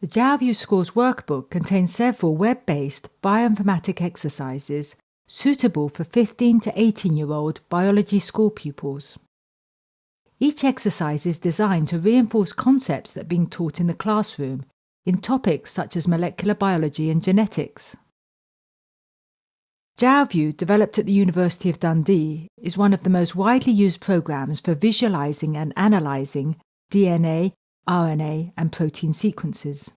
The Jalview Schools workbook contains several web-based bioinformatic exercises suitable for 15 to 18 year old biology school pupils. Each exercise is designed to reinforce concepts that are being taught in the classroom in topics such as molecular biology and genetics. Jalview, developed at the University of Dundee, is one of the most widely used programs for visualizing and analyzing DNA, RNA, and protein sequences.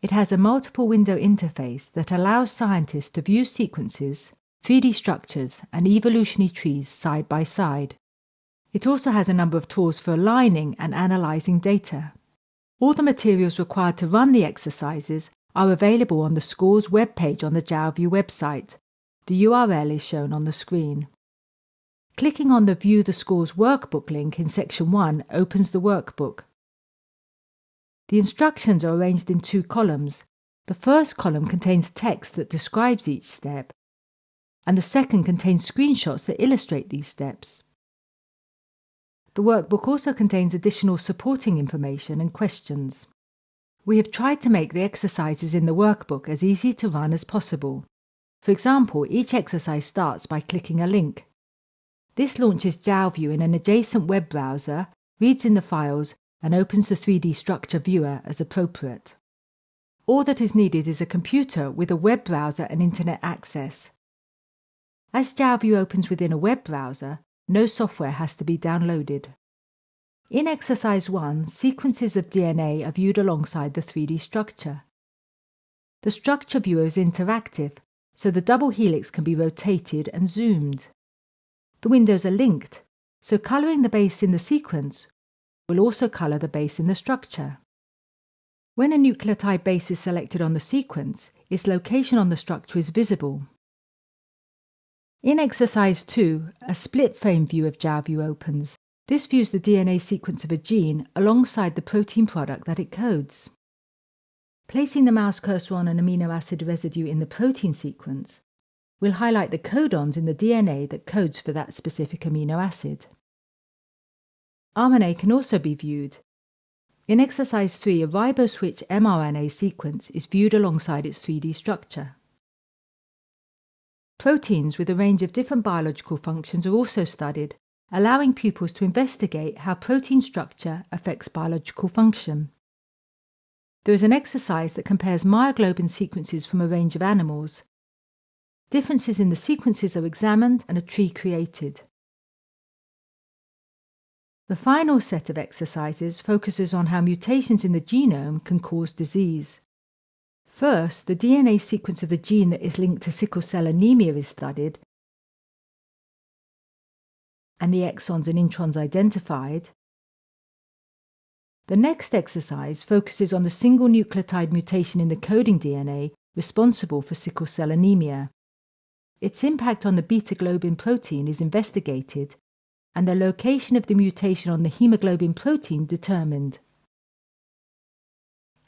It has a multiple window interface that allows scientists to view sequences, 3D structures, and evolutionary trees side by side. It also has a number of tools for aligning and analysing data. All the materials required to run the exercises are available on the school's webpage on the Jalview website. The URL is shown on the screen. Clicking on the View the School's Workbook link in section 1 opens the workbook. The instructions are arranged in two columns. The first column contains text that describes each step, and the second contains screenshots that illustrate these steps. The workbook also contains additional supporting information and questions. We have tried to make the exercises in the workbook as easy to run as possible. For example, each exercise starts by clicking a link. This launches Jalview in an adjacent web browser, reads in the files, and opens the 3D structure viewer as appropriate. All that is needed is a computer with a web browser and internet access. As Jalview opens within a web browser, no software has to be downloaded. In exercise 1, sequences of DNA are viewed alongside the 3D structure. The structure viewer is interactive, so the double helix can be rotated and zoomed. The windows are linked, so colouring the base in the sequence will also colour the base in the structure. When a nucleotide base is selected on the sequence, its location on the structure is visible. In exercise 2, a split frame view of Jalview opens. This views the DNA sequence of a gene alongside the protein product that it codes. Placing the mouse cursor on an amino acid residue in the protein sequence will highlight the codons in the DNA that codes for that specific amino acid. RNA can also be viewed. In exercise 3, a riboswitch mRNA sequence is viewed alongside its 3D structure. Proteins with a range of different biological functions are also studied allowing pupils to investigate how protein structure affects biological function. There is an exercise that compares myoglobin sequences from a range of animals. Differences in the sequences are examined and a tree created. The final set of exercises focuses on how mutations in the genome can cause disease. First, the DNA sequence of the gene that is linked to sickle cell anemia is studied, and the exons and introns identified. The next exercise focuses on the single nucleotide mutation in the coding DNA responsible for sickle cell anemia. Its impact on the beta globin protein is investigated and the location of the mutation on the hemoglobin protein determined.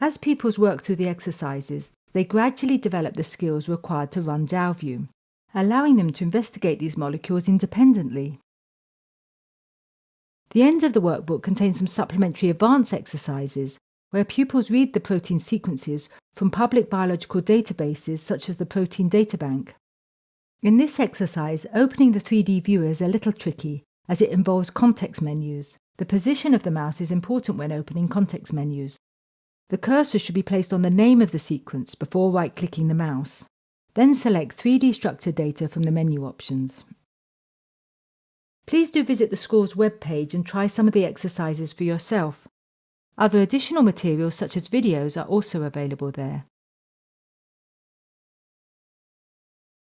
As pupils work through the exercises, they gradually develop the skills required to run Jalview, allowing them to investigate these molecules independently. The end of the workbook contains some supplementary advanced exercises where pupils read the protein sequences from public biological databases such as the Protein Data Bank. In this exercise, opening the 3D viewer is a little tricky as it involves context menus. The position of the mouse is important when opening context menus. The cursor should be placed on the name of the sequence before right-clicking the mouse. Then select 3D structure data from the menu options. Please do visit the school's webpage and try some of the exercises for yourself. Other additional materials such as videos are also available there.